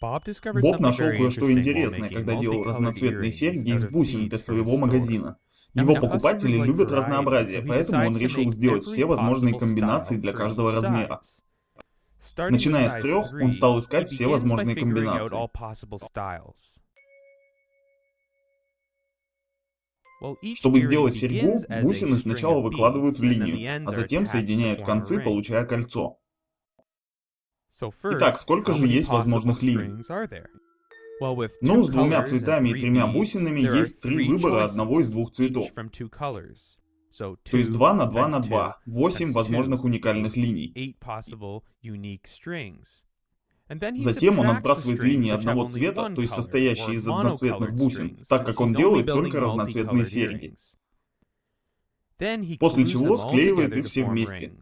Боб нашел кое-что интересное, когда делал разноцветные серьги из бусин для своего магазина. Его покупатели любят разнообразие, поэтому он решил сделать все возможные комбинации для каждого размера. Начиная с трех, он стал искать все возможные комбинации. Чтобы сделать серьгу, бусины сначала выкладывают в линию, а затем соединяют концы, получая кольцо. Итак, сколько же есть возможных линий? Ну, с двумя цветами и тремя бусинами есть три выбора одного из двух цветов. То есть 2 на 2 на 2, 8 возможных уникальных линий. Затем он отбрасывает линии одного цвета, то есть состоящие из одноцветных бусин, так как он делает только разноцветные серьги. После чего склеивает их все вместе.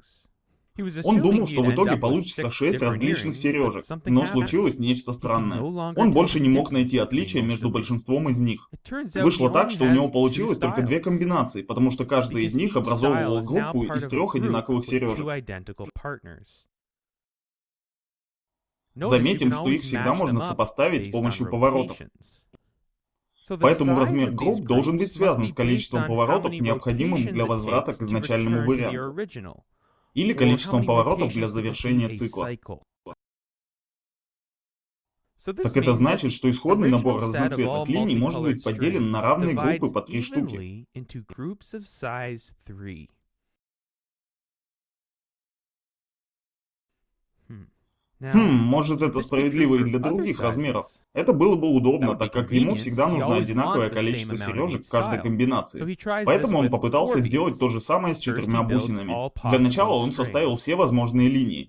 Он думал, что в итоге получится 6 различных сережек, но случилось нечто странное. Он больше не мог найти отличия между большинством из них. Вышло так, что у него получилось только две комбинации, потому что каждая из них образовывала группу из трех одинаковых сережек. Заметим, что их всегда можно сопоставить с помощью поворотов. Поэтому размер групп должен быть связан с количеством поворотов, необходимым для возврата к изначальному варианту или количеством поворотов для завершения цикла. Так это значит, что исходный набор разноцветных линий может быть поделен на равные группы по три штуки. Хм, может это справедливо и для других размеров. Это было бы удобно, так как ему всегда нужно одинаковое количество сережек в каждой комбинации. Поэтому он попытался сделать то же самое с четырьмя бусинами. Для начала он составил все возможные линии.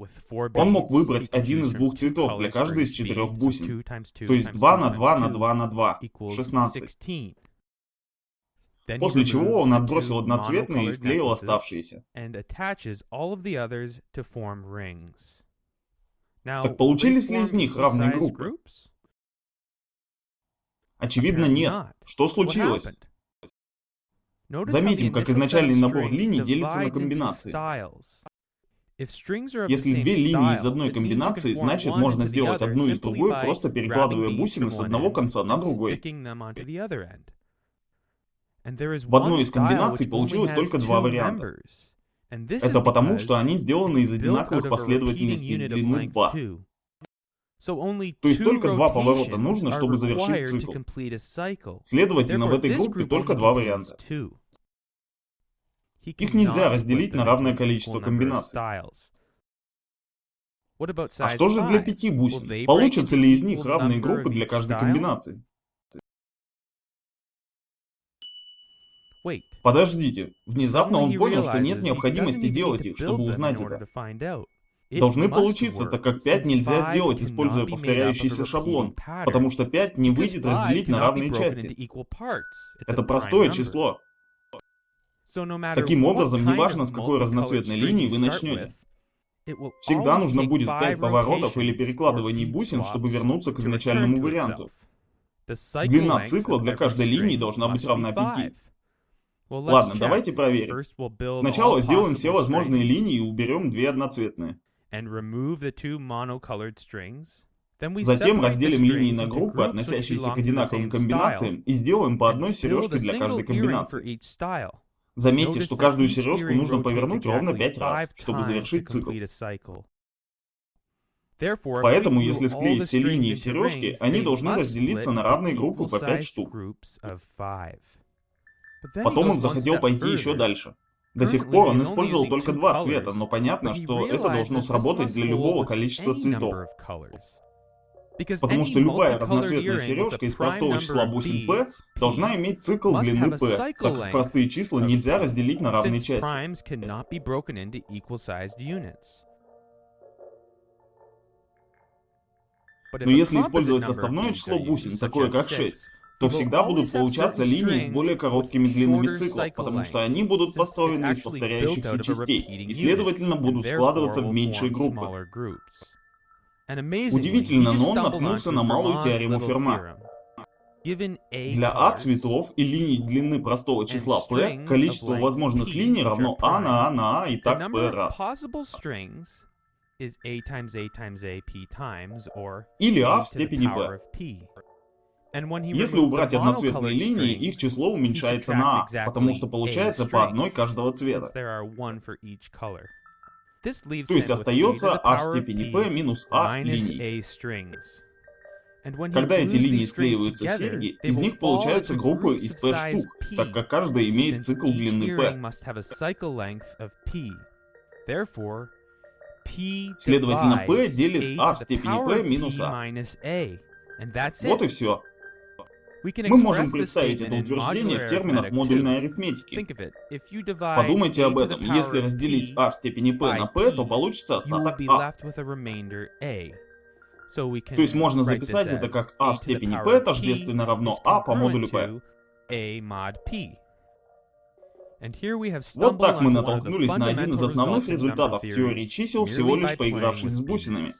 Он мог выбрать один из двух цветов для каждой из четырех бусин. То есть 2 на 2 на 2 на 2, 16. После чего он отбросил одноцветные и склеил оставшиеся. Так получились ли из них равные группы? Очевидно, нет. Что случилось? Заметим, как изначальный набор линий делится на комбинации. Если две линии из одной комбинации, значит можно сделать одну из другой, просто перекладывая бусины с одного конца на другой. В одной из комбинаций получилось только два варианта. Это потому, что они сделаны из одинаковых последовательностей длины 2. То есть только два поворота нужно, чтобы завершить цикл. Следовательно, в этой группе только два варианта. Их нельзя разделить на равное количество комбинаций. А что же для пяти бусин? Получатся ли из них равные группы для каждой комбинации? Подождите, внезапно он понял, что нет необходимости делать их, чтобы узнать это. Должны получиться, так как 5 нельзя сделать, используя повторяющийся шаблон, потому что 5 не выйдет разделить на равные части. Это простое число. Таким образом, неважно с какой разноцветной линии вы начнете. Всегда нужно будет 5 поворотов или перекладываний бусин, чтобы вернуться к изначальному варианту. Длина цикла для каждой линии должна быть равна 5. Ладно, давайте проверим. Сначала сделаем все возможные линии и уберем две одноцветные. Затем разделим линии на группы, относящиеся к одинаковым комбинациям, и сделаем по одной сережке для каждой комбинации. Заметьте, что каждую сережку нужно повернуть ровно 5 раз, чтобы завершить цикл. Поэтому, если склеить все линии в сережке, они должны разделиться на равные группы по 5 штук. Потом он захотел пойти еще дальше. До сих пор он использовал только два цвета, но понятно, что это должно сработать для любого количества цветов. Потому что любая разноцветная сережка из простого числа бусин P должна иметь цикл длины P, так как простые числа нельзя разделить на равные части. Но если использовать составное число бусин, такое как 6, то всегда будут получаться линии с более короткими длинами циклов, потому что они будут построены из повторяющихся частей и, следовательно, будут складываться в меньшие группы. Удивительно, но он наткнулся на малую теорему Ферма. Для А цветов и линий длины простого числа P количество возможных линий равно А на А на А и так P раз. Или а в степени b. Если убрать одноцветные линии, их число уменьшается на а, потому что получается по одной каждого цвета. То есть остается а в степени p минус а линий. Когда эти линии склеиваются в серьги, из них получаются группы из p штук, так как каждая имеет цикл длины p. Следовательно, p делит а в степени p минус а. Вот и все. Мы можем представить это утверждение в терминах модульной арифметики. Подумайте об этом. Если разделить а в степени p на p, то получится остаток а. То есть можно записать это как а в степени p тождественно равно а по модулю p. Вот так мы натолкнулись на один из основных результатов теории чисел, всего лишь поигравшись с бусинами.